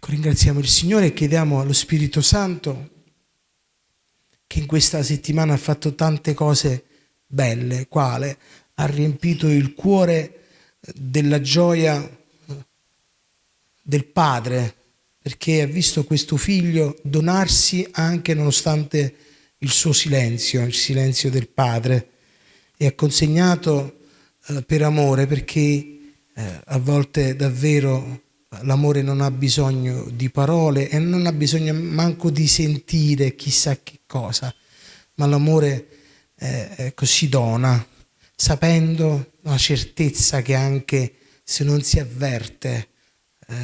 Ecco, ringraziamo il Signore e chiediamo allo Spirito Santo che in questa settimana ha fatto tante cose belle, quale ha riempito il cuore della gioia del padre, perché ha visto questo figlio donarsi anche nonostante il suo silenzio, il silenzio del padre, e ha consegnato eh, per amore, perché eh, a volte davvero l'amore non ha bisogno di parole e non ha bisogno manco di sentire chissà che cosa, ma l'amore eh, così dona, sapendo la certezza che anche se non si avverte eh,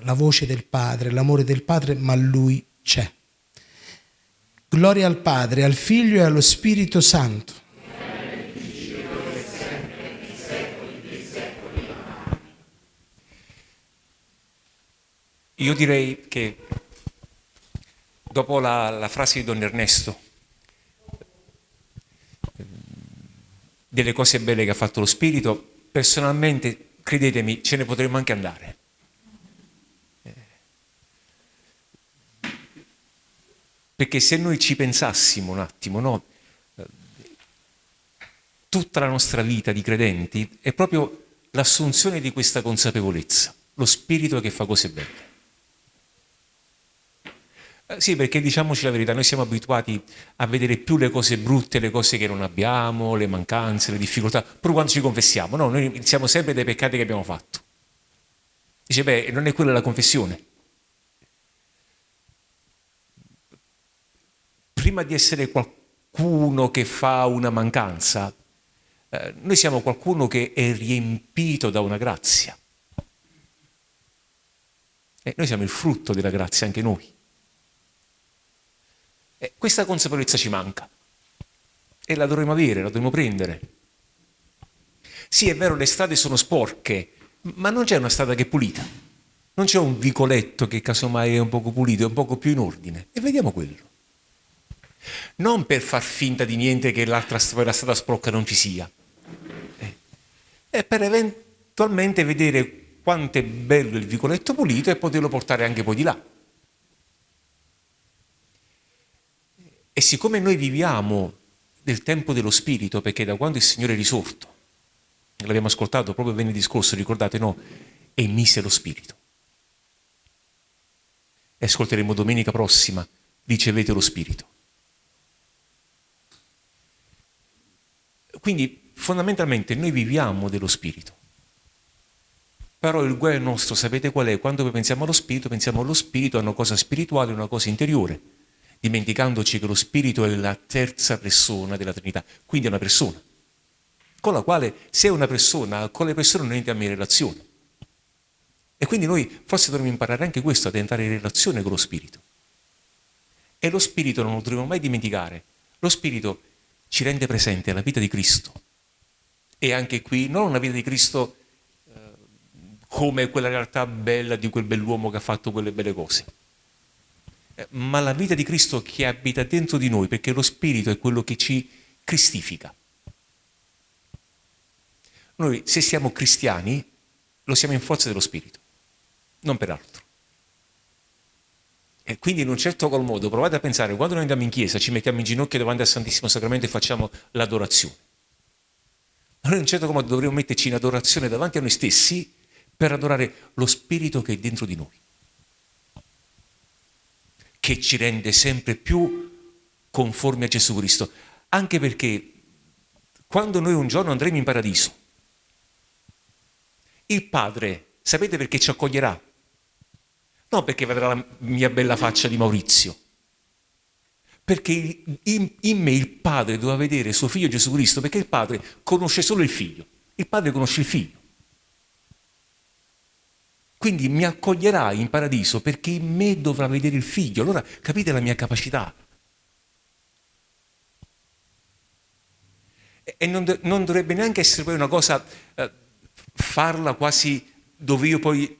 la voce del Padre, l'amore del Padre, ma Lui c'è. Gloria al Padre, al Figlio e allo Spirito Santo. Io direi che dopo la, la frase di Don Ernesto, delle cose belle che ha fatto lo Spirito, personalmente, credetemi, ce ne potremmo anche andare. Perché se noi ci pensassimo un attimo, no? tutta la nostra vita di credenti è proprio l'assunzione di questa consapevolezza, lo spirito che fa cose belle. Eh, sì, perché diciamoci la verità, noi siamo abituati a vedere più le cose brutte, le cose che non abbiamo, le mancanze, le difficoltà, pure quando ci confessiamo, no, noi iniziamo sempre dai peccati che abbiamo fatto. Dice, beh, non è quella la confessione. prima di essere qualcuno che fa una mancanza, eh, noi siamo qualcuno che è riempito da una grazia. E noi siamo il frutto della grazia anche noi. E questa consapevolezza ci manca e la dovremo avere, la dovremo prendere. Sì, è vero, le strade sono sporche, ma non c'è una strada che è pulita. Non c'è un vicoletto che casomai è un poco pulito, è un poco più in ordine. E vediamo quello non per far finta di niente che l'altra la strada sprocca non ci sia, eh. è per eventualmente vedere quanto è bello il vicoletto pulito e poterlo portare anche poi di là. E siccome noi viviamo nel tempo dello Spirito, perché da quando il Signore è risorto, l'abbiamo ascoltato proprio venerdì scorso, ricordate no, emise lo Spirito. E ascolteremo domenica prossima, ricevete lo Spirito. Quindi fondamentalmente noi viviamo dello spirito. Però il guaio nostro, sapete qual è? Quando pensiamo allo spirito, pensiamo allo spirito, a una cosa spirituale, a una cosa interiore, dimenticandoci che lo spirito è la terza persona della Trinità, quindi è una persona, con la quale se è una persona, con le persone non entra in relazione. E quindi noi forse dovremmo imparare anche questo, ad entrare in relazione con lo spirito. E lo spirito non lo dovremmo mai dimenticare. Lo spirito ci rende presente alla vita di Cristo. E anche qui non una vita di Cristo eh, come quella realtà bella di quel bell'uomo che ha fatto quelle belle cose, ma la vita di Cristo che abita dentro di noi, perché lo Spirito è quello che ci cristifica. Noi se siamo cristiani lo siamo in forza dello Spirito, non per altro. E quindi in un certo qual modo provate a pensare, quando noi andiamo in chiesa ci mettiamo in ginocchio davanti al Santissimo Sacramento e facciamo l'adorazione. Noi in un certo qual modo dovremmo metterci in adorazione davanti a noi stessi per adorare lo Spirito che è dentro di noi, che ci rende sempre più conformi a Gesù Cristo. Anche perché quando noi un giorno andremo in paradiso, il Padre, sapete perché ci accoglierà? Non perché vedrà la mia bella faccia di Maurizio, perché in, in, me il Padre doveva vedere suo figlio Gesù Cristo, perché il Padre conosce solo il figlio, il Padre conosce il figlio. Quindi mi accoglierà in paradiso perché in me dovrà vedere il figlio. Allora capite la mia capacità. E non, non dovrebbe neanche essere poi una cosa, eh, farla quasi dove io poi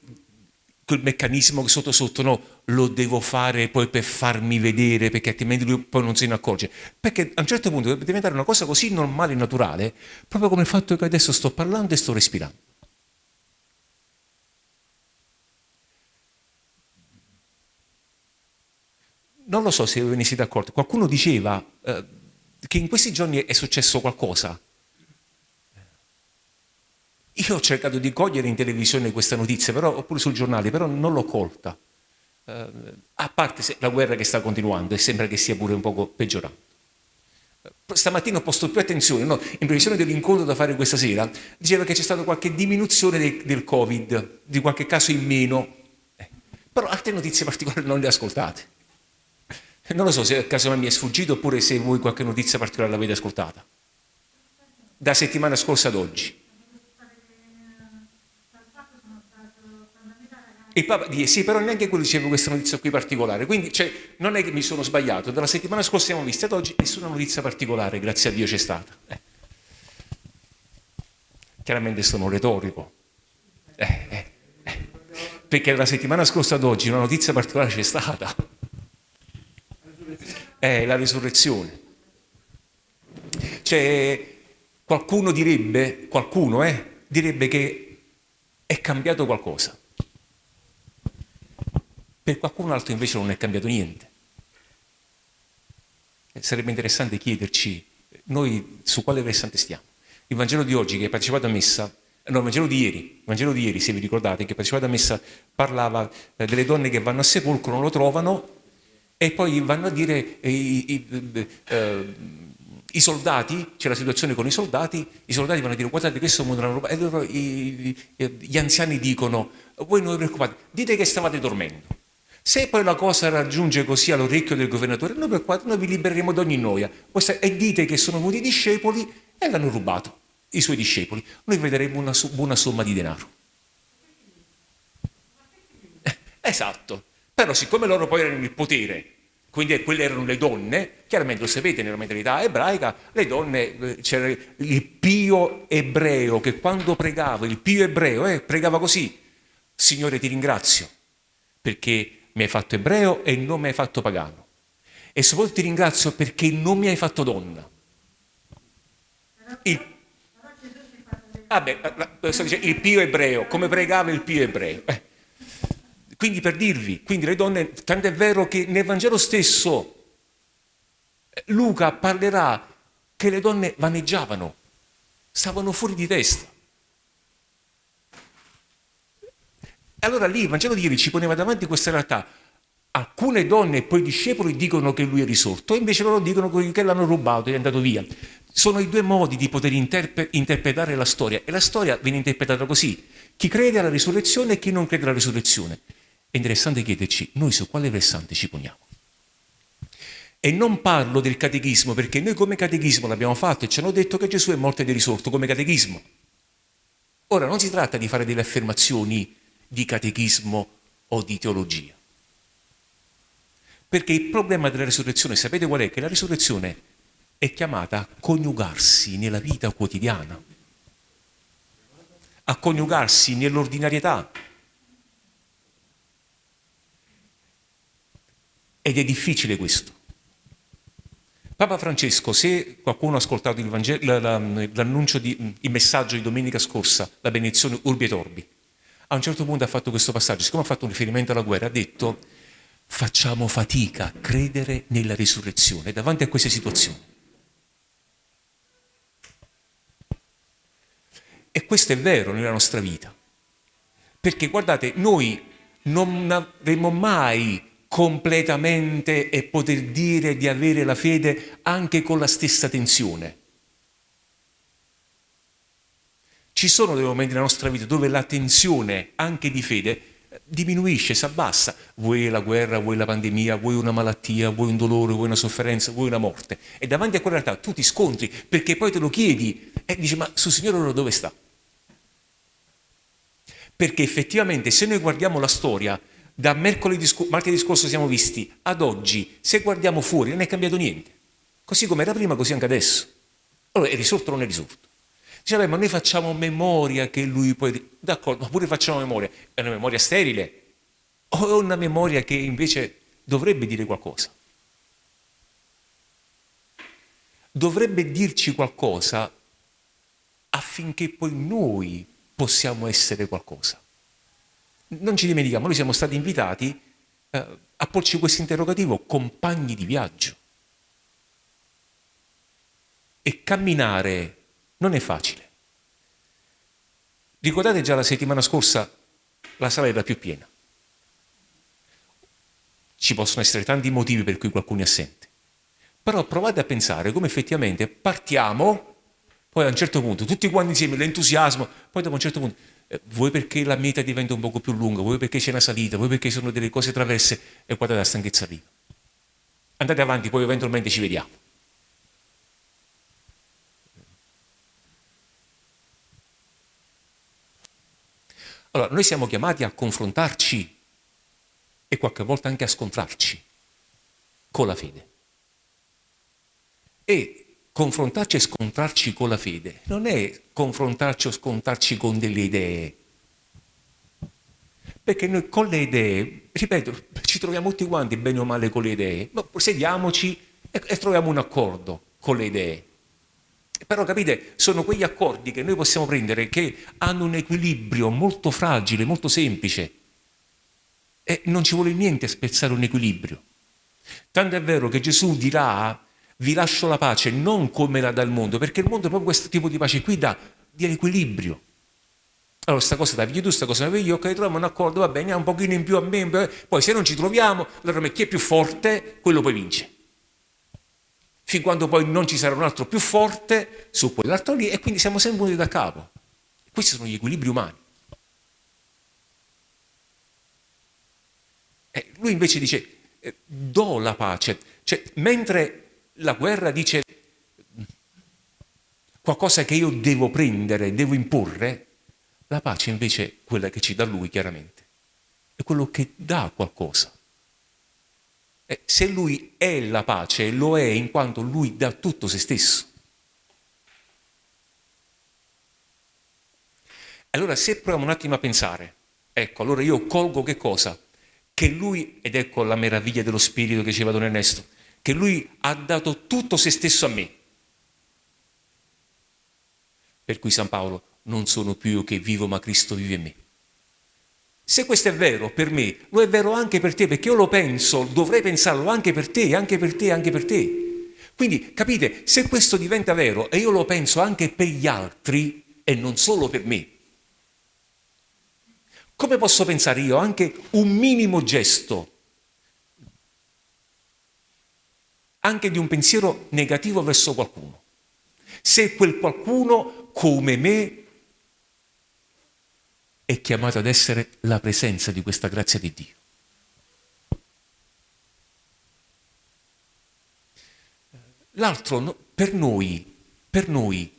quel meccanismo sotto sotto no, lo devo fare poi per farmi vedere perché altrimenti lui poi non se ne accorge. Perché a un certo punto deve diventare una cosa così normale e naturale, proprio come il fatto che adesso sto parlando e sto respirando. Non lo so se ve ne siete accorti, qualcuno diceva eh, che in questi giorni è successo qualcosa. Io ho cercato di cogliere in televisione questa notizia, però, oppure sul giornale, però non l'ho colta. Eh, a parte la guerra che sta continuando e sembra che stia pure un poco peggiorando. Stamattina ho posto più attenzione, no? in previsione dell'incontro da fare questa sera, diceva che c'è stata qualche diminuzione del, del Covid, di qualche caso in meno, eh. però altre notizie particolari non le ascoltate. Non lo so se a caso mi è sfuggito oppure se voi qualche notizia particolare l'avete ascoltata. Da settimana scorsa ad oggi. Il Papa sì, però neanche quello diceva questa notizia qui particolare. Quindi cioè, non è che mi sono sbagliato. Dalla settimana scorsa siamo visti ad oggi nessuna notizia particolare, grazie a Dio c'è stata. Eh. Chiaramente sono retorico. Eh, eh, eh. perché la settimana scorsa ad oggi una notizia particolare c'è stata è la risurrezione. Cioè, qualcuno direbbe, qualcuno eh, direbbe che è cambiato qualcosa. Per qualcun altro invece non è cambiato niente. Eh, sarebbe interessante chiederci noi su quale versante stiamo. Il Vangelo di oggi che hai partecipato a messa, no, il Vangelo di ieri, il Vangelo di ieri, se vi ricordate, che partecipato a messa parlava eh, delle donne che vanno a sepolcro, non lo trovano e poi vanno a dire eh, i, eh, i, soldati, c'è la situazione con i soldati, i soldati vanno a dire guardate questo mondo l'hanno rubato, e loro, i, gli anziani dicono voi non vi preoccupate, dite che stavate dormendo. Se poi la cosa raggiunge così all'orecchio del governatore, noi, preoccupate, noi vi libereremo da ogni noia. E dite che sono venuti i discepoli e l'hanno rubato, i suoi discepoli. Noi vedremo una buona somma di denaro. Esatto. Però siccome loro poi erano il potere, quindi quelle erano le donne, chiaramente lo sapete nella mentalità ebraica, le donne, eh, c'era il pio ebreo che quando pregava, il pio ebreo eh, pregava così, Signore ti ringrazio perché mi hai fatto ebreo e non mi hai fatto pagano. E soprattutto ti ringrazio perché non mi hai fatto donna. Il, ah beh, il pio ebreo, come pregava il pio ebreo. Eh. Quindi per dirvi, quindi le donne, tanto è vero che nel Vangelo stesso Luca parlerà che le donne vaneggiavano, stavano fuori di testa. Allora lì il Vangelo di ieri ci poneva davanti questa realtà. Alcune donne e poi i discepoli dicono che lui è risorto, invece loro dicono che l'hanno rubato è andato via. Sono i due modi di poter interpre interpretare la storia e la storia viene interpretata così. Chi crede alla risurrezione e chi non crede alla risurrezione. È interessante chiederci noi su quale versante ci poniamo. E non parlo del catechismo perché noi come catechismo l'abbiamo fatto e ci hanno detto che Gesù è morto ed è risorto come catechismo. Ora non si tratta di fare delle affermazioni di catechismo o di teologia. Perché il problema della risurrezione, sapete qual è? Che la risurrezione è chiamata a coniugarsi nella vita quotidiana, a coniugarsi nell'ordinarietà, Ed è difficile questo. Papa Francesco, se qualcuno ha ascoltato l'annuncio, il messaggio di domenica scorsa, la benedizione Urbi et Orbi, a un certo punto ha fatto questo passaggio, siccome ha fatto un riferimento alla guerra, ha detto facciamo fatica a credere nella risurrezione davanti a queste situazioni. E questo è vero nella nostra vita, perché guardate, noi non avremo mai completamente e poter dire di avere la fede anche con la stessa tensione. Ci sono dei momenti nella nostra vita dove la tensione anche di fede diminuisce, si abbassa. Vuoi la guerra, vuoi la pandemia, vuoi una malattia, vuoi un dolore, vuoi una sofferenza, vuoi una morte. E davanti a quella realtà tu ti scontri perché poi te lo chiedi e dici ma sul Signore ora dove sta? Perché effettivamente se noi guardiamo la storia da mercoledì, martedì scorso siamo visti ad oggi, se guardiamo fuori non è cambiato niente. Così come era prima, così anche adesso. Allora è risorto o non è risorto? Dice, ma noi facciamo memoria che lui poi... D'accordo, ma pure facciamo memoria. È una memoria sterile? O è una memoria che invece dovrebbe dire qualcosa? Dovrebbe dirci qualcosa affinché poi noi possiamo essere qualcosa non ci dimentichiamo, noi siamo stati invitati eh, a porci questo interrogativo, compagni di viaggio. E camminare non è facile. Ricordate già la settimana scorsa la sala era più piena. Ci possono essere tanti motivi per cui qualcuno è assente. Però provate a pensare come effettivamente partiamo, poi a un certo punto, tutti quanti insieme, l'entusiasmo, poi dopo un certo punto, vuoi perché la meta diventa un poco più lunga, vuoi perché c'è una salita, vuoi perché sono delle cose traverse e guardate la stanchezza arriva. Andate avanti, poi eventualmente ci vediamo. Allora, noi siamo chiamati a confrontarci e qualche volta anche a scontrarci con la fede. E confrontarci e scontrarci con la fede non è confrontarci o scontrarci con delle idee. Perché noi con le idee, ripeto, ci troviamo tutti quanti bene o male con le idee, ma sediamoci e, e troviamo un accordo con le idee. Però capite, sono quegli accordi che noi possiamo prendere che hanno un equilibrio molto fragile, molto semplice. E non ci vuole niente spezzare un equilibrio. Tanto è vero che Gesù dirà, vi lascio la pace non come la dà il mondo, perché il mondo proprio questo tipo di pace qui dà di equilibrio. Allora, questa cosa vedi tu, questa cosa vedi io, ok, troviamo un accordo, va bene, un pochino in più a me, poi se non ci troviamo, allora chi è più forte, quello poi vince fin quando poi non ci sarà un altro più forte su quell'altro lì e quindi siamo sempre uniti da capo. Questi sono gli equilibri umani. E lui invece dice, eh, do la pace. Cioè, mentre la guerra dice qualcosa che io devo prendere, devo imporre, la pace invece è quella che ci dà lui chiaramente. È quello che dà qualcosa. Eh, se lui è la pace, lo è in quanto lui dà tutto se stesso. Allora se proviamo un attimo a pensare, ecco, allora io colgo che cosa? Che lui, ed ecco la meraviglia dello spirito che diceva Don Ernesto, che lui ha dato tutto se stesso a me. Per cui San Paolo, non sono più io che vivo, ma Cristo vive in me. Se questo è vero per me, lo è vero anche per te, perché io lo penso, dovrei pensarlo anche per te, anche per te, anche per te. Quindi capite, se questo diventa vero e io lo penso anche per gli altri e non solo per me, come posso pensare io anche un minimo gesto, anche di un pensiero negativo verso qualcuno? Se quel qualcuno come me è chiamato ad essere la presenza di questa grazia di Dio. L'altro, per noi, per noi,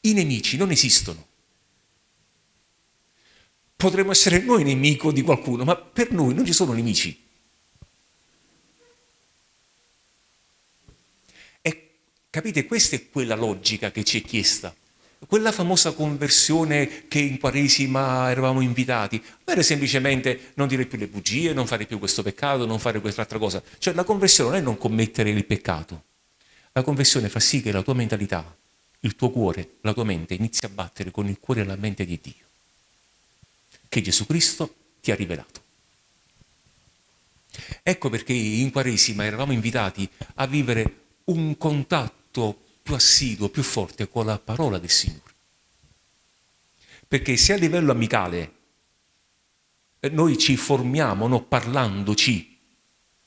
i nemici non esistono. Potremmo essere noi nemico di qualcuno, ma per noi non ci sono nemici. E capite, questa è quella logica che ci è chiesta quella famosa conversione che in Quaresima eravamo invitati, non era semplicemente non dire più le bugie, non fare più questo peccato, non fare quest'altra cosa. Cioè la conversione non è non commettere il peccato. La conversione fa sì che la tua mentalità, il tuo cuore, la tua mente inizi a battere con il cuore e la mente di Dio, che Gesù Cristo ti ha rivelato. Ecco perché in Quaresima eravamo invitati a vivere un contatto più assiduo, più forte con la parola del Signore. Perché se a livello amicale eh, noi ci formiamo no, parlandoci,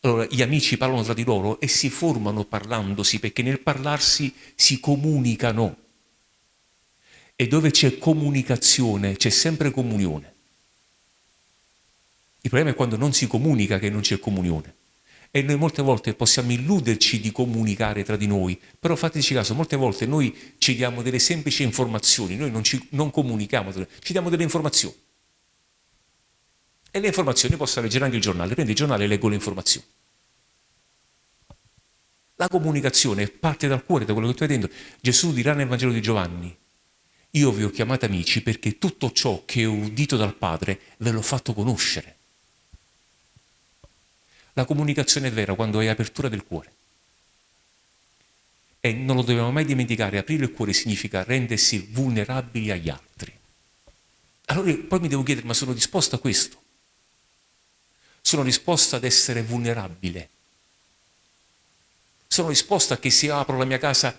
allora gli amici parlano tra di loro e si formano parlandosi, perché nel parlarsi si comunicano. E dove c'è comunicazione c'è sempre comunione. Il problema è quando non si comunica che non c'è comunione. E noi molte volte possiamo illuderci di comunicare tra di noi, però fateci caso, molte volte noi ci diamo delle semplici informazioni, noi non, ci, non comunichiamo, ci diamo delle informazioni. E le informazioni posso leggere anche il giornale, prendo il giornale e leggo le informazioni. La comunicazione parte dal cuore, da quello che stai dentro. Gesù dirà nel Vangelo di Giovanni, io vi ho chiamati amici perché tutto ciò che ho udito dal Padre ve l'ho fatto conoscere. La comunicazione è vera quando hai apertura del cuore. E non lo dobbiamo mai dimenticare, aprire il cuore significa rendersi vulnerabili agli altri. Allora poi mi devo chiedere, ma sono disposto a questo? sono disposto ad essere vulnerabile. Sono disposto a che se apro la mia casa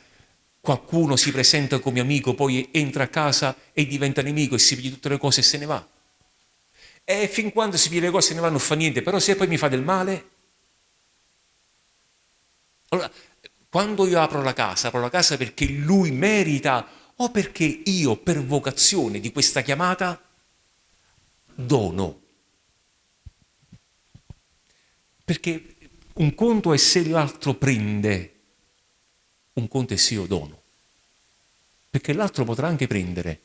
qualcuno si presenta come amico, poi entra a casa e diventa nemico e si piglia tutte le cose e se ne va. E fin quando si piglia le cose se ne va non fa niente, però se poi mi fa del male... Allora, quando io apro la casa, apro la casa perché lui merita o perché io per vocazione di questa chiamata dono. Perché un conto è se l'altro prende, un conto è se io dono. Perché l'altro potrà anche prendere,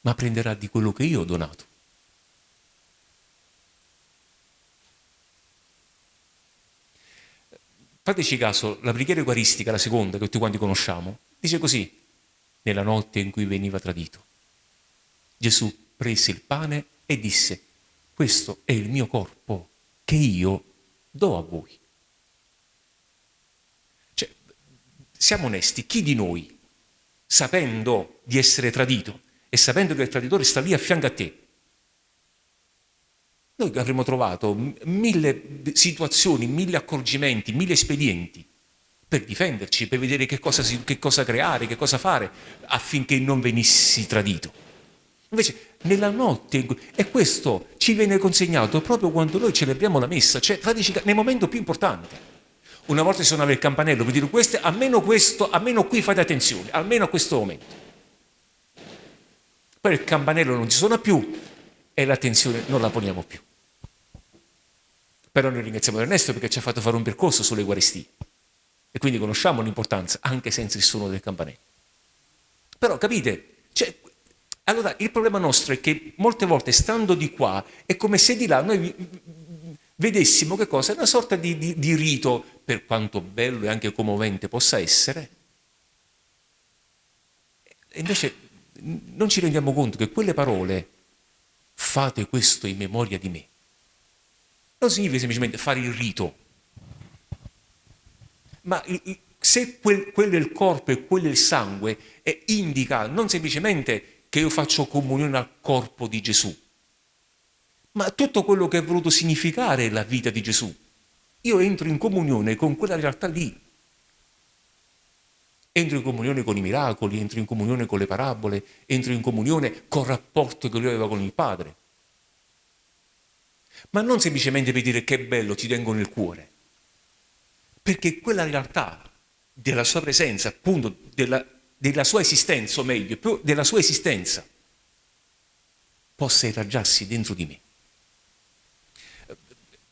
ma prenderà di quello che io ho donato. Fateci caso, la preghiera eucaristica, la seconda, che tutti quanti conosciamo, dice così, nella notte in cui veniva tradito. Gesù prese il pane e disse, questo è il mio corpo che io do a voi. Cioè, siamo onesti, chi di noi, sapendo di essere tradito e sapendo che il traditore sta lì a fianco a te, noi avremmo trovato mille situazioni, mille accorgimenti, mille espedienti per difenderci, per vedere che cosa, che cosa creare, che cosa fare affinché non venissi tradito. Invece nella notte, e questo ci viene consegnato proprio quando noi celebriamo la messa, cioè nel momento più importante. Una volta si suonava il campanello per dire questo, almeno questo, almeno qui fate attenzione, almeno a questo momento. Poi il campanello non ci suona più e l'attenzione non la poniamo più. Però noi ringraziamo Ernesto perché ci ha fatto fare un percorso sulle guarestie e quindi conosciamo l'importanza anche senza il suono del campanello. Però capite, cioè, allora il problema nostro è che molte volte stando di qua è come se di là noi vedessimo che cosa? Una sorta di, di, di rito, per quanto bello e anche commovente possa essere, e invece non ci rendiamo conto che quelle parole, fate questo in memoria di me, non significa semplicemente fare il rito, ma se quel, quello è il corpo e quello è il sangue, eh, indica non semplicemente che io faccio comunione al corpo di Gesù, ma tutto quello che è voluto significare la vita di Gesù. Io entro in comunione con quella realtà lì. Entro in comunione con i miracoli, entro in comunione con le parabole, entro in comunione col rapporto che lui aveva con il Padre. Ma non semplicemente per dire che bello ti tengo nel cuore, perché quella realtà della sua presenza, appunto della, della sua esistenza, o meglio, della sua esistenza, possa irraggiarsi dentro di me.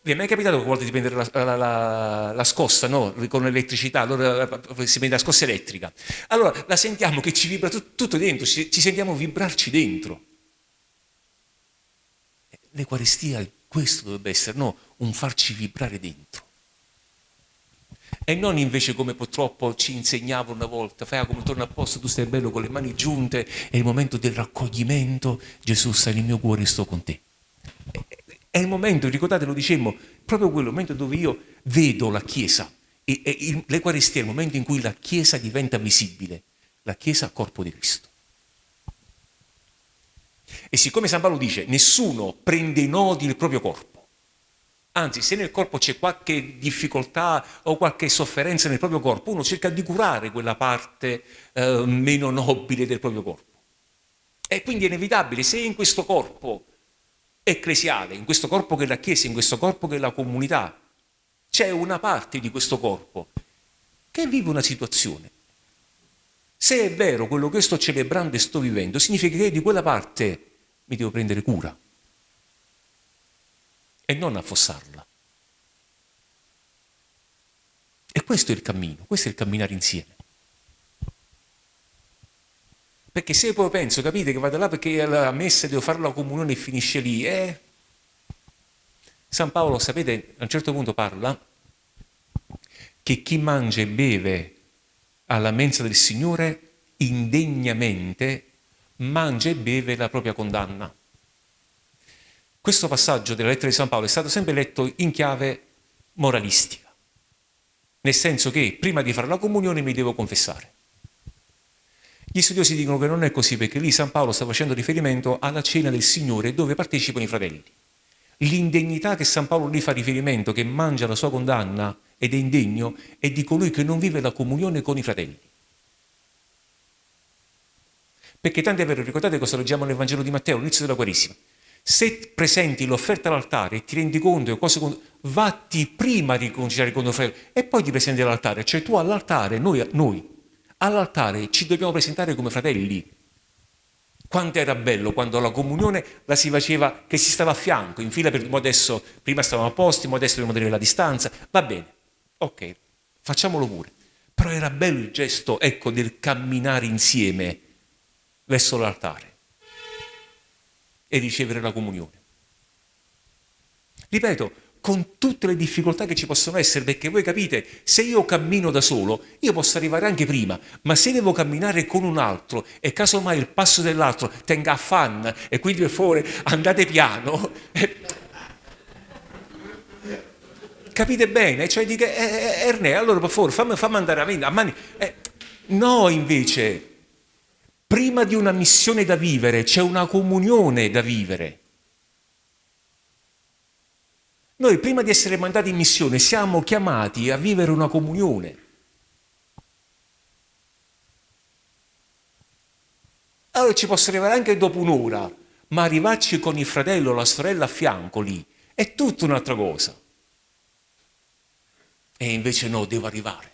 Vi è mai capitato a volte di prendere la, la, la, la scossa no? con l'elettricità, allora si prende la scossa elettrica. Allora la sentiamo che ci vibra tutto, tutto dentro, ci, ci, sentiamo vibrarci dentro. L'Eucaristia questo dovrebbe essere, no? Un farci vibrare dentro. E non invece come purtroppo ci insegnava una volta, fai come torna a posto, tu stai bello con le mani giunte, è il momento del raccoglimento, Gesù sta nel mio cuore e sto con te. È il momento, ricordate, lo dicemmo, proprio quello, momento dove io vedo la Chiesa. E, e è il momento in cui la Chiesa diventa visibile, la Chiesa corpo di Cristo. E siccome San Paolo dice, nessuno prende i nodi nel proprio corpo, Anzi, se nel corpo c'è qualche difficoltà o qualche sofferenza nel proprio corpo, uno cerca di curare quella parte eh, meno nobile del proprio corpo. E quindi è inevitabile, se in questo corpo ecclesiale, in questo corpo che è la Chiesa, in questo corpo che è la comunità, c'è una parte di questo corpo che vive una situazione. Se è vero quello che sto celebrando e sto vivendo, significa che di quella parte mi devo prendere cura e non affossarla. E questo è il cammino, questo è il camminare insieme. Perché se poi penso, capite, che vado là perché alla messa devo fare la comunione e finisce lì, eh? San Paolo, sapete, a un certo punto parla che chi mangia e beve alla mensa del Signore indegnamente mangia e beve la propria condanna. Questo passaggio della lettera di San Paolo è stato sempre letto in chiave moralistica, nel senso che prima di fare la comunione mi devo confessare. Gli studiosi dicono che non è così perché lì San Paolo sta facendo riferimento alla cena del Signore dove partecipano i fratelli. L'indegnità che San Paolo lì fa riferimento, che mangia la sua condanna ed è indegno, è di colui che non vive la comunione con i fratelli. Perché tanto è vero, ricordate cosa leggiamo nel Vangelo di Matteo, all'inizio della Quaresima. Se presenti l'offerta all'altare e ti rendi conto che cose vatti prima a riconciliare con il fratello e poi ti presenti all'altare. Cioè tu all'altare, noi, noi all'altare ci dobbiamo presentare come fratelli. Quanto era bello quando la comunione la si faceva che si stava a fianco, in fila per adesso, prima stavamo a posti, adesso dobbiamo tenere la distanza. Va bene, ok, facciamolo pure. Però era bello il gesto, ecco, del camminare insieme verso l'altare e ricevere la comunione. Ripeto, con tutte le difficoltà che ci possono essere, perché voi capite, se io cammino da solo, io posso arrivare anche prima, ma se devo camminare con un altro e casomai il passo dell'altro tenga affanno e quindi per favore andate piano, eh, capite bene? Cioè dico, eh, eh, Ernè, allora per favore fammi, fammi andare a mani. Eh, no, invece, prima di una missione da vivere c'è una comunione da vivere. Noi prima di essere mandati in missione siamo chiamati a vivere una comunione. Allora ci posso arrivare anche dopo un'ora, ma arrivarci con il fratello o la sorella a fianco lì è tutta un'altra cosa. E invece no, devo arrivare.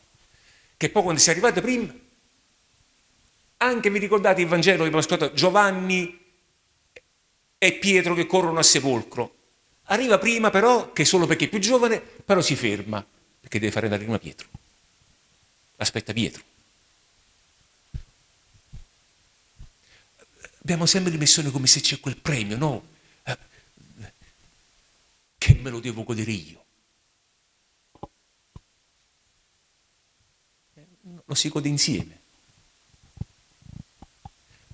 Che poi quando si è arrivati prima, anche vi ricordate il Vangelo che abbiamo ascoltato, Giovanni e Pietro che corrono a sepolcro. Arriva prima però, che solo perché è più giovane, però si ferma, perché deve fare andare prima Pietro. Aspetta Pietro. Abbiamo sempre l'impressione come se c'è quel premio, no? Eh, che me lo devo godere io. Lo si gode insieme.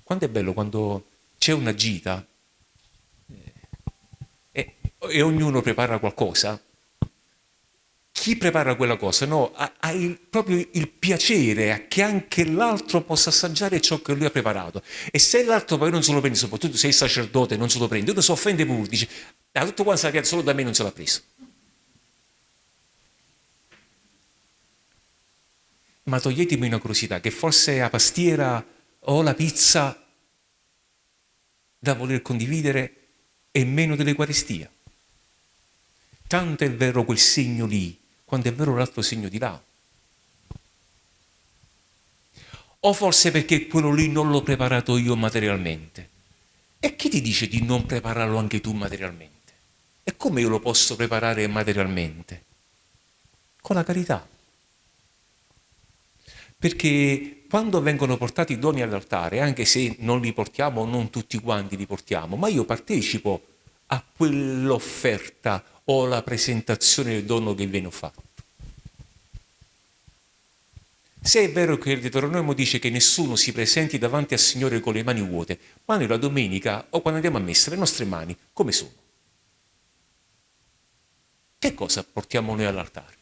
Quanto è bello quando c'è una gita e ognuno prepara qualcosa, chi prepara quella cosa no, ha, ha il, proprio il piacere che anche l'altro possa assaggiare ciò che lui ha preparato. E se l'altro poi non se lo prende, soprattutto se è sacerdote non se lo prende, uno si offende pure, dice, ah, tutto quanto sappiate, solo da me non se l'ha preso. Ma toglietemi una curiosità, che forse la pastiera o la pizza da voler condividere è meno dell'Eucaristia. Tanto è vero quel segno lì, quanto è vero l'altro segno di là. O forse perché quello lì non l'ho preparato io materialmente. E chi ti dice di non prepararlo anche tu materialmente? E come io lo posso preparare materialmente? Con la carità. Perché quando vengono portati i doni all'altare, anche se non li portiamo, non tutti quanti li portiamo, ma io partecipo a quell'offerta o la presentazione del dono che viene fatto. Se è vero che il Deuteronomio dice che nessuno si presenti davanti al Signore con le mani vuote, ma noi la domenica o quando andiamo a messa le nostre mani come sono? Che cosa portiamo noi all'altare?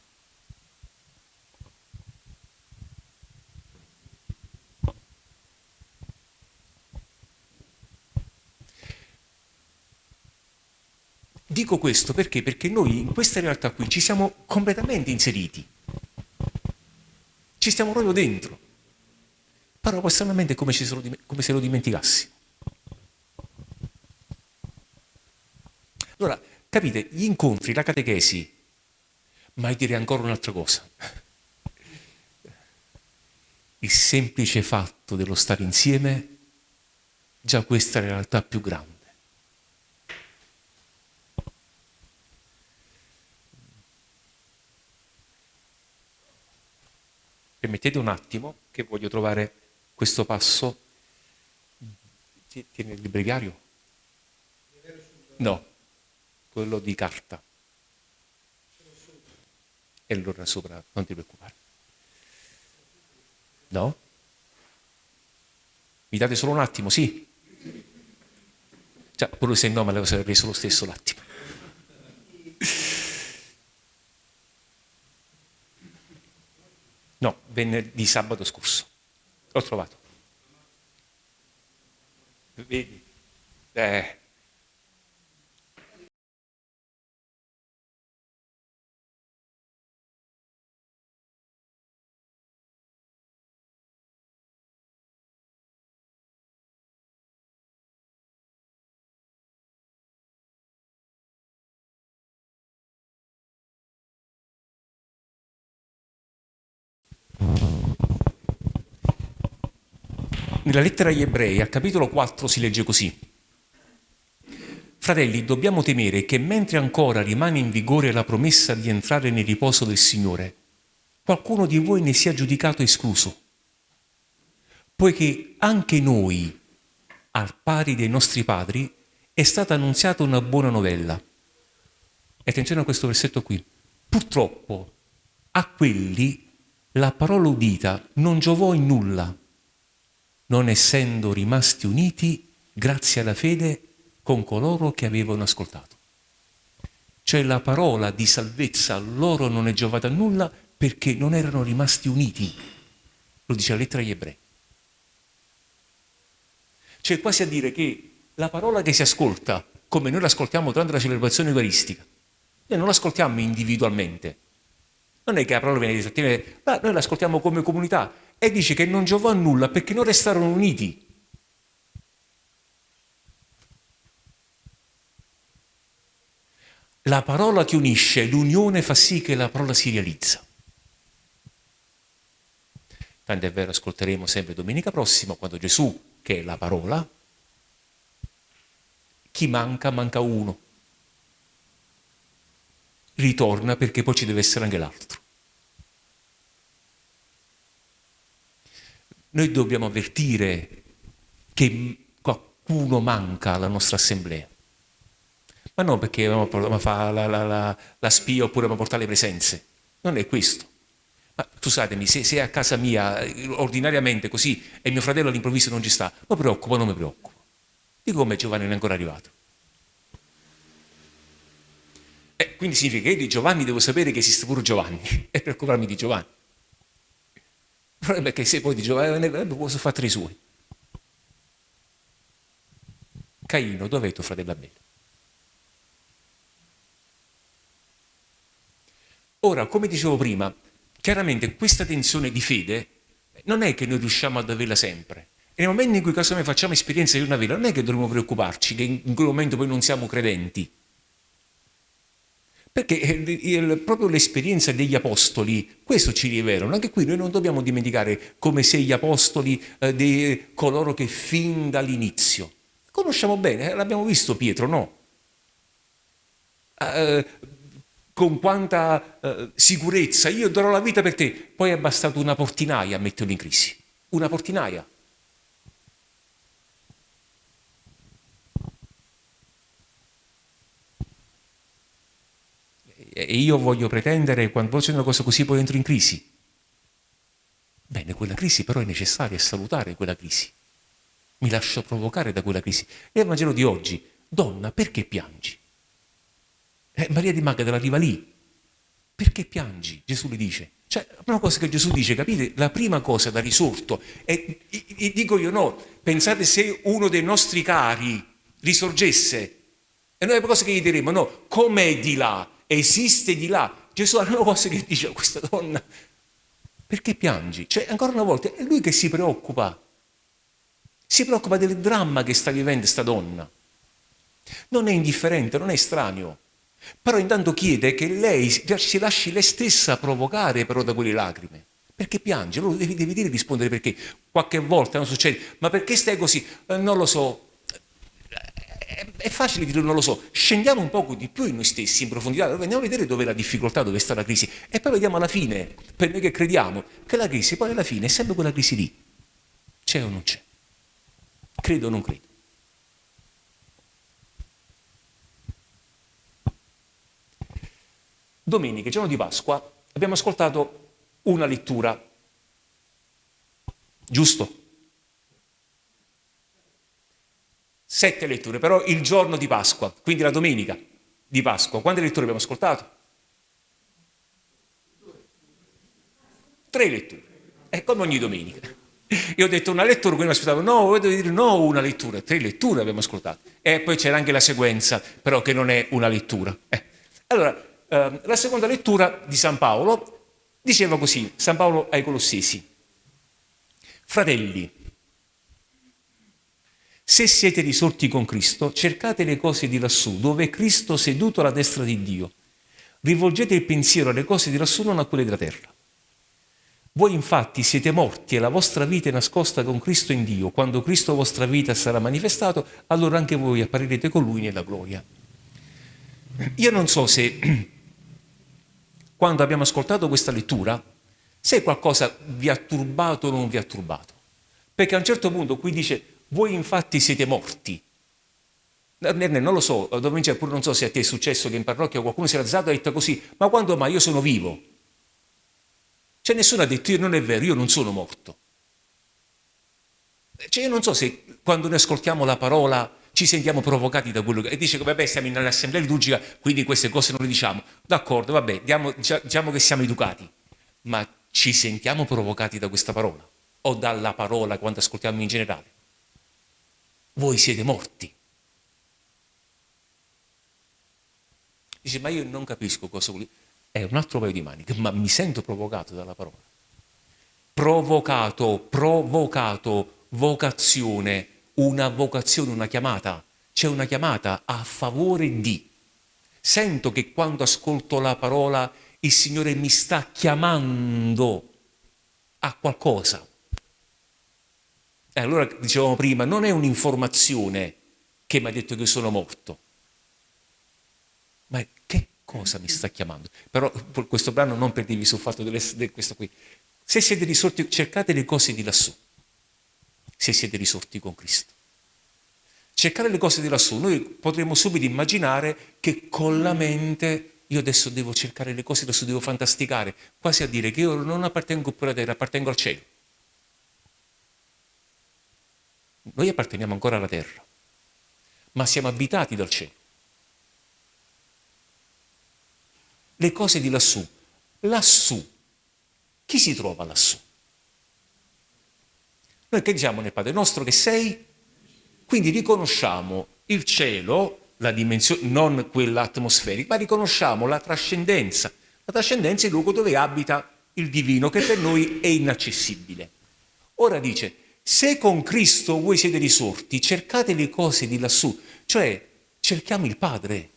Dico questo perché? Perché noi in questa realtà qui ci siamo completamente inseriti. Ci stiamo proprio dentro. Però stranamente è come, se lo dimenticassi. Allora, capite, gli incontri, la catechesi, mai dire ancora un'altra cosa. Il semplice fatto dello stare insieme, già questa è la realtà più grande. Permettete un attimo che voglio trovare questo passo. Tieni il breviario? No, quello di carta. E allora sopra, non ti preoccupare. No? Mi date solo un attimo, sì? Cioè, pure se no me lo sarei preso lo stesso l'attimo. No, venerdì sabato scorso. L'ho trovato. Vedi? Eh, Nella lettera agli ebrei, al capitolo 4, si legge così. Fratelli, dobbiamo temere che mentre ancora rimane in vigore la promessa di entrare nel riposo del Signore, qualcuno di voi ne sia giudicato escluso, poiché anche noi, al pari dei nostri padri, è stata annunziata una buona novella. E attenzione a questo versetto qui. Purtroppo a quelli la parola udita non giovò in nulla, non essendo rimasti uniti grazie alla fede con coloro che avevano ascoltato. Cioè la parola di salvezza a loro non è giovata a nulla perché non erano rimasti uniti. Lo dice la lettera agli ebrei. Cioè quasi a dire che la parola che si ascolta, come noi l'ascoltiamo durante la celebrazione eucaristica, noi non l'ascoltiamo individualmente. Non è che la parola viene detta, noi l'ascoltiamo come comunità e dice che non giovò a nulla perché non restarono uniti. La parola che unisce, l'unione fa sì che la parola si realizza. Tanto è vero, ascolteremo sempre domenica prossima, quando Gesù, che è la parola, chi manca, manca uno. Ritorna perché poi ci deve essere anche l'altro. Noi dobbiamo avvertire che qualcuno manca alla nostra assemblea ma non perché dobbiamo fare la, la, la, la, spia oppure dobbiamo portare le presenze. Non è questo. Ma scusatemi, se, se a casa mia ordinariamente così e mio fratello all'improvviso non ci sta, mi preoccupo non mi preoccupo? Dico come Giovanni non è ancora arrivato. E quindi significa che io di Giovanni devo sapere che esiste pure Giovanni e preoccuparmi di Giovanni. Il problema è che se poi di Giovanni posso fare tre suoi. Caino, dov'è tuo fratello Abele? Ora, come dicevo prima, chiaramente questa tensione di fede non è che noi riusciamo ad averla sempre. E nel momento in cui casomai facciamo esperienza di una vela, non è che dovremmo preoccuparci che in quel momento poi non siamo credenti. Perché il, proprio l'esperienza degli apostoli, questo ci rivelano. Anche qui noi non dobbiamo dimenticare come se gli apostoli, eh, di coloro che fin dall'inizio, conosciamo bene, eh, l'abbiamo visto Pietro, no? Eh, con quanta eh, sicurezza, io darò la vita per te, poi è bastato una portinaia a metterlo in crisi, una portinaia. E io voglio pretendere, quando c'è una cosa così, poi entro in crisi. Bene, quella crisi però è necessaria, è salutare quella crisi. Mi lascio provocare da quella crisi. E il Vangelo di oggi, donna, perché piangi? Eh, Maria di Magdala arriva lì. Perché piangi? Gesù le dice. Cioè, la prima cosa che Gesù dice, capite? La prima cosa da risorto. E, dico io no, pensate se uno dei nostri cari risorgesse. E noi la cosa che gli diremo, no, com'è di là? Esiste di là? Gesù la prima cosa che dice a questa donna, perché piangi? Cioè, ancora una volta, è lui che si preoccupa. Si preoccupa del dramma che sta vivendo questa donna. Non è indifferente, non è estraneo. Però intanto chiede che lei si lasci lei stessa provocare però da quelle lacrime. Perché piange? Allora devi, devi dire rispondere perché. Qualche volta non succede. Ma perché stai così? Eh, non lo so. È, facile dire non lo so. Scendiamo un poco di più in noi stessi, in profondità. Andiamo a vedere dove è la difficoltà, dove sta la crisi. E poi vediamo alla fine, per noi che crediamo, che la crisi poi alla fine è sempre quella crisi lì. C'è o non c'è? Credo o non credo? Domenica, giorno di Pasqua, abbiamo ascoltato una lettura, giusto? Sette letture, però il giorno di Pasqua, quindi la domenica di Pasqua. Quante letture abbiamo ascoltato? Tre letture, è come ogni domenica. Io ho detto una lettura, quindi mi aspettavo, no, dovete dire no, una lettura, tre letture abbiamo ascoltato. E poi c'era anche la sequenza, però che non è una lettura. Eh. Allora, eh, la seconda lettura di San Paolo diceva così, San Paolo ai Colossesi, fratelli, se siete risorti con Cristo, cercate le cose di lassù, dove è Cristo seduto alla destra di Dio. Rivolgete il pensiero alle cose di lassù, non a quelle della terra. Voi infatti siete morti e la vostra vita è nascosta con Cristo in Dio. Quando Cristo vostra vita sarà manifestato, allora anche voi apparirete con Lui nella gloria. Io non so se quando abbiamo ascoltato questa lettura, se qualcosa vi ha turbato o non vi ha turbato. Perché a un certo punto qui dice, voi infatti siete morti. Non lo so, pure non so se a te è successo che in parrocchia qualcuno si è alzato e ha detto così, ma quando mai io sono vivo? Cioè nessuno ha detto io non è vero, io non sono morto. Cioè io non so se quando noi ascoltiamo la parola ci sentiamo provocati da quello che... E dice che vabbè siamo in un'assemblea liturgica, quindi queste cose non le diciamo. D'accordo, vabbè, diamo, diciamo che siamo educati, ma ci sentiamo provocati da questa parola o dalla parola quando ascoltiamo in generale. Voi siete morti. Dice, ma io non capisco cosa vuol dire è un altro paio di maniche, ma mi sento provocato dalla parola. Provocato, provocato, vocazione, una vocazione, una chiamata. C'è una chiamata a favore di. Sento che quando ascolto la parola il Signore mi sta chiamando a qualcosa. E allora dicevamo prima, non è un'informazione che mi ha detto che sono morto, ma che cosa mi sta chiamando? Però questo brano non perdevi sul fatto di questo qui. Se siete risorti, cercate le cose di lassù, se siete risorti con Cristo. Cercare le cose di lassù, noi potremmo subito immaginare che con la mente io adesso devo cercare le cose di lassù, devo fantasticare, quasi a dire che io non appartengo più alla terra, appartengo al cielo. Noi apparteniamo ancora alla terra, ma siamo abitati dal cielo. le cose di lassù. Lassù. Chi si trova lassù? Noi che diciamo nel Padre nostro che sei? Quindi riconosciamo il cielo, la dimensione, non quella atmosferica, ma riconosciamo la trascendenza. La trascendenza è il luogo dove abita il divino, che per noi è inaccessibile. Ora dice, se con Cristo voi siete risorti, cercate le cose di lassù, cioè cerchiamo il Padre,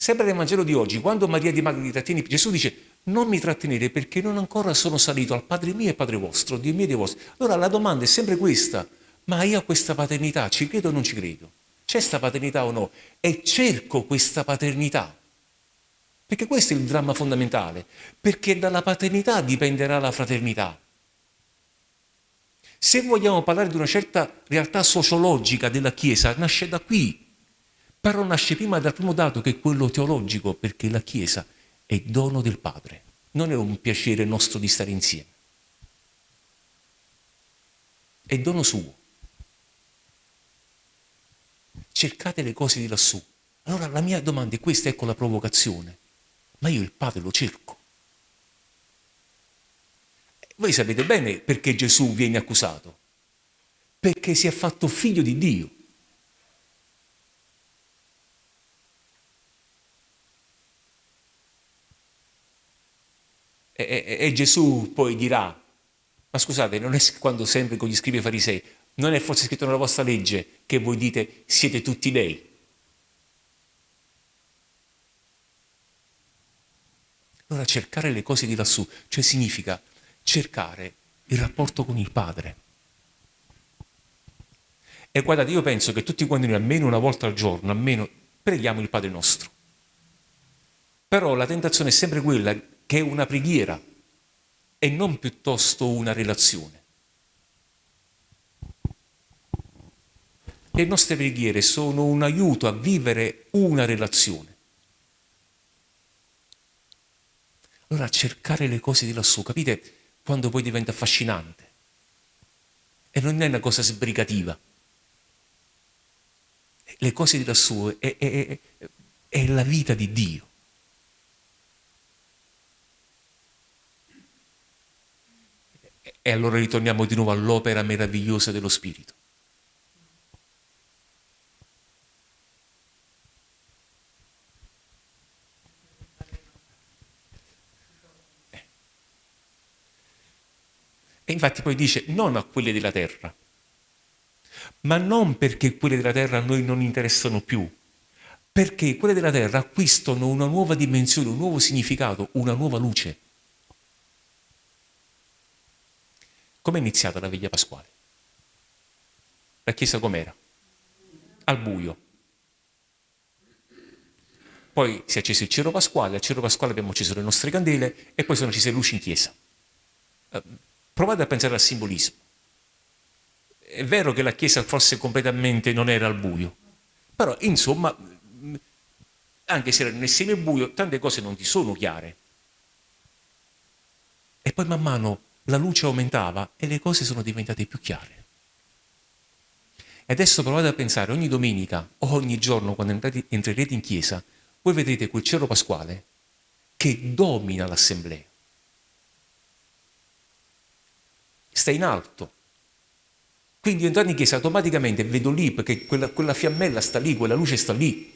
Sempre nel Vangelo di oggi, quando Maria di Magdalene trattiene, Gesù dice non mi trattenere perché non ancora sono salito al Padre mio e Padre vostro, Dio mio e Dio vostro. Allora la domanda è sempre questa, ma io a questa paternità ci credo o non ci credo? C'è questa paternità o no? E cerco questa paternità. Perché questo è il dramma fondamentale, perché dalla paternità dipenderà la fraternità. Se vogliamo parlare di una certa realtà sociologica della Chiesa, nasce da qui, però nasce prima dal primo dato che è quello teologico, perché la Chiesa è dono del Padre, non è un piacere nostro di stare insieme, è dono suo. Cercate le cose di lassù. Allora la mia domanda è questa, ecco la provocazione. Ma io il Padre lo cerco. Voi sapete bene perché Gesù viene accusato. Perché si è fatto figlio di Dio. E, e, e Gesù poi dirà, ma scusate, non è quando sempre con gli scrivi farisei, non è forse scritto nella vostra legge che voi dite siete tutti dei? Allora cercare le cose di lassù, cioè significa cercare il rapporto con il Padre. E guardate, io penso che tutti quanti noi almeno una volta al giorno, almeno preghiamo il Padre nostro. Però la tentazione è sempre quella che è una preghiera e non piuttosto una relazione. Le nostre preghiere sono un aiuto a vivere una relazione. Allora cercare le cose di lassù, capite quando poi diventa affascinante? E non è una cosa sbrigativa. Le cose di lassù è, è, è, è la vita di Dio. E allora ritorniamo di nuovo all'opera meravigliosa dello Spirito. E infatti poi dice non a quelle della terra, ma non perché quelle della terra a noi non interessano più, perché quelle della terra acquistano una nuova dimensione, un nuovo significato, una nuova luce. Com'è iniziata la veglia pasquale? La chiesa com'era? Al buio. Poi si è acceso il cero pasquale, al cero pasquale abbiamo acceso le nostre candele e poi sono accese luci in chiesa. Provate a pensare al simbolismo. È vero che la chiesa forse completamente non era al buio, però insomma, anche se era nel semibuio, tante cose non ti sono chiare. E poi man mano la luce aumentava e le cose sono diventate più chiare. E adesso provate a pensare, ogni domenica o ogni giorno quando entrate, entrerete in chiesa, voi vedrete quel cielo pasquale che domina l'assemblea. Sta in alto. Quindi entrando in chiesa automaticamente vedo lì perché quella, quella fiammella sta lì, quella luce sta lì.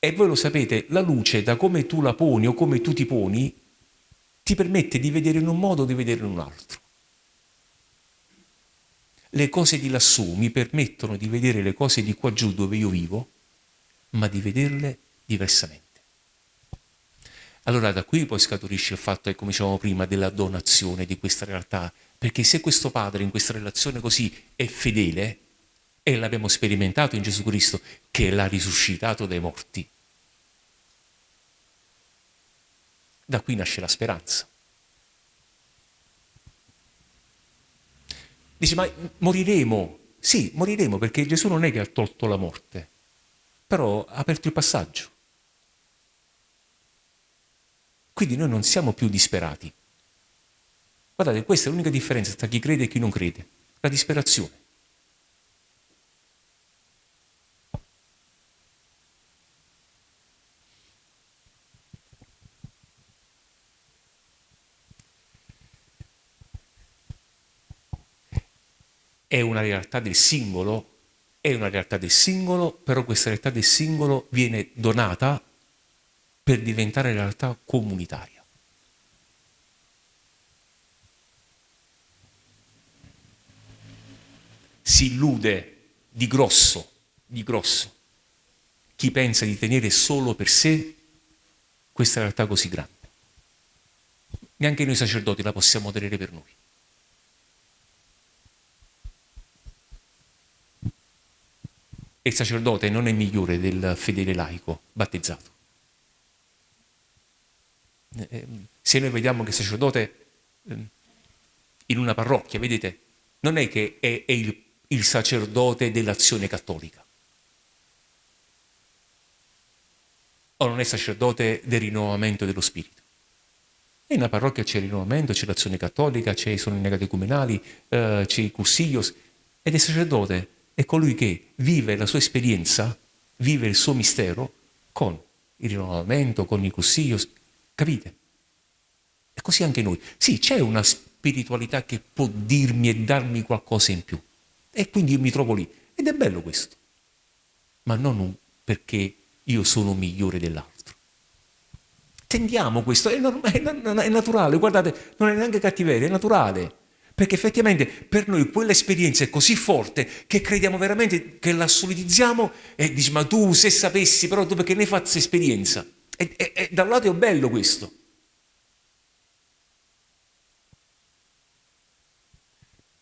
E voi lo sapete, la luce, da come tu la poni o come tu ti poni, ti permette di vedere in un modo o di vedere in un altro. Le cose di lassù mi permettono di vedere le cose di qua giù dove io vivo, ma di vederle diversamente. Allora da qui poi scaturisce il fatto, come dicevamo prima, della donazione di questa realtà, perché se questo Padre in questa relazione così è fedele, e l'abbiamo sperimentato in Gesù Cristo, che l'ha risuscitato dai morti, Da qui nasce la speranza. Dice, ma moriremo? Sì, moriremo perché Gesù non è che ha tolto la morte, però ha aperto il passaggio. Quindi noi non siamo più disperati. Guardate, questa è l'unica differenza tra chi crede e chi non crede, la disperazione. è una realtà del singolo, è una realtà del singolo, però questa realtà del singolo viene donata per diventare realtà comunitaria. Si illude di grosso, di grosso, chi pensa di tenere solo per sé questa realtà così grande. Neanche noi sacerdoti la possiamo tenere per noi. E il sacerdote non è migliore del fedele laico battezzato. Eh, eh, se noi vediamo che il sacerdote ehm, in una parrocchia, vedete, non è che è, è il, il sacerdote dell'azione cattolica. O non è sacerdote del rinnovamento dello spirito. E nella parrocchia c'è il rinnovamento, c'è l'azione cattolica, c'è, sono i negati comunali, eh, c'è il cussiglios, ed è sacerdote è colui che vive la sua esperienza, vive il suo mistero con il rinnovamento, con il consiglio. Capite? E così anche noi. Sì, c'è una spiritualità che può dirmi e darmi qualcosa in più. E quindi io mi trovo lì. Ed è bello questo. Ma non perché io sono migliore dell'altro. Tendiamo questo, è, è, è naturale, guardate, non è neanche cattiveria, è naturale. Perché effettivamente per noi quell'esperienza è così forte che crediamo veramente che la solidizziamo e dici ma tu se sapessi però tu perché ne questa esperienza? E, e, e da un lato è bello questo.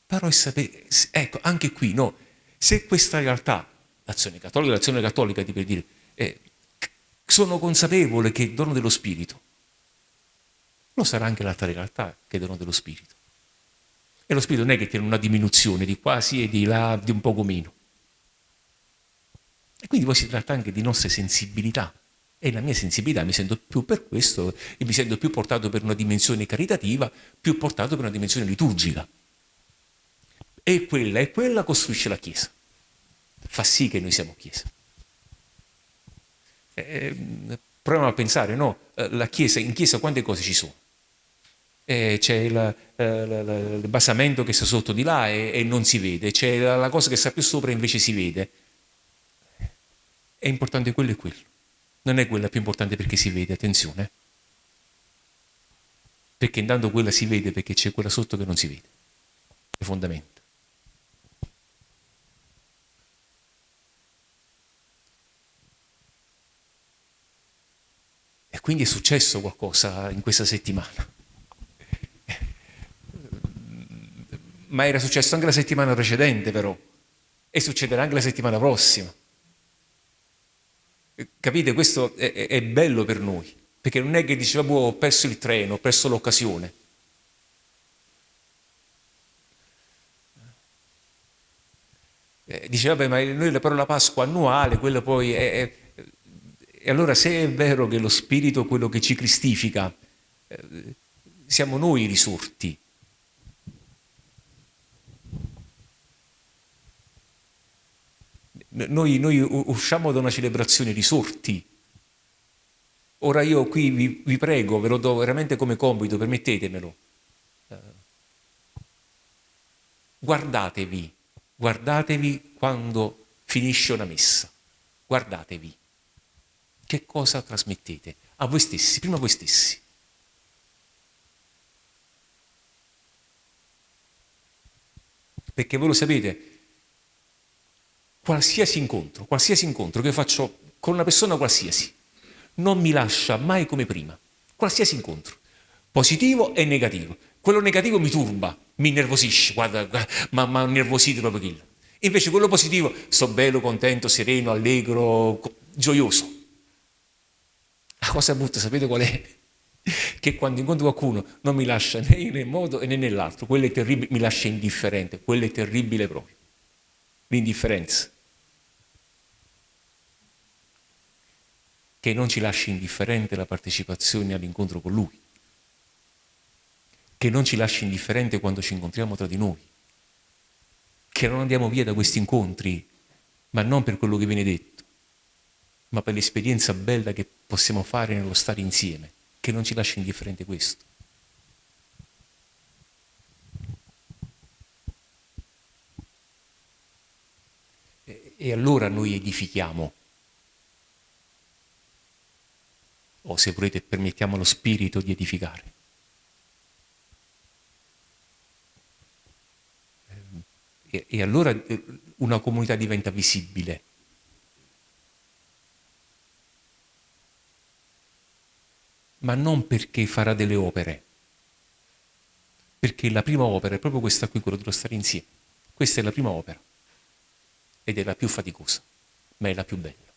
Però è sapere, ecco, anche qui, no, se questa realtà, l'azione cattolica, l'azione cattolica ti per dire, eh, sono consapevole che il dono dello Spirito, lo sarà anche l'altra realtà che è il dono dello Spirito. E lo spirito non è che tiene una diminuzione di quasi e di là, di un poco meno. E quindi poi si tratta anche di nostre sensibilità. E la mia sensibilità mi sento più per questo, e mi sento più portato per una dimensione caritativa, più portato per una dimensione liturgica. E quella e quella costruisce la Chiesa. Fa sì che noi siamo Chiesa. Eh, proviamo a pensare, no? Eh, la Chiesa, in Chiesa quante cose ci sono? eh, c'è il, eh, il, basamento che sta sotto di là e, e non si vede, c'è la, cosa che sta più sopra e invece si vede. È importante quello e quello. Non è quella più importante perché si vede, attenzione. Perché intanto quella si vede perché c'è quella sotto che non si vede. È fondamento. quindi è successo qualcosa in questa settimana. Ma era successo anche la settimana precedente però e succederà anche la settimana prossima. Capite? Questo è, è bello per noi, perché non è che diceva, boh, ho perso il treno, ho perso l'occasione. Eh, diceva, beh, ma noi la Pasqua annuale, quella poi è, è... E allora se è vero che lo Spirito è quello che ci cristifica, eh, siamo noi risorti. Noi, noi, usciamo da una celebrazione risorti. Ora io qui vi, vi, prego, ve lo do veramente come compito, permettetemelo. Eh, guardatevi Guardatevi quando finisce una messa. Guardatevi. Che cosa trasmettete? A voi stessi, prima a voi stessi. Perché voi lo sapete, qualsiasi incontro, qualsiasi incontro che faccio con una persona qualsiasi, non mi lascia mai come prima. Qualsiasi incontro, positivo e negativo. Quello negativo mi turba, mi innervosisce, guarda, guarda ma innervosito proprio quello. Invece quello positivo, sto bello, contento, sereno, allegro, gioioso. La cosa brutta, sapete qual è? Che quando incontro qualcuno non mi lascia né in un modo né nell'altro, quello è terribile, mi lascia indifferente, quello è terribile proprio. L'indifferenza. Che non ci lasci indifferente la partecipazione all'incontro con Lui che non ci lasci indifferente quando ci incontriamo tra di noi, che non andiamo via da questi incontri, ma non per quello che viene detto, ma per l'esperienza bella che possiamo fare nello stare insieme, che non ci lasci indifferente questo. E allora noi edifichiamo. O se volete permettiamo allo Spirito di edificare. e, e allora eh, una comunità diventa visibile. Ma non perché farà delle opere, perché la prima opera è proprio questa qui, quello dello stare insieme. Questa è la prima opera ed è la più faticosa, ma è la più bella.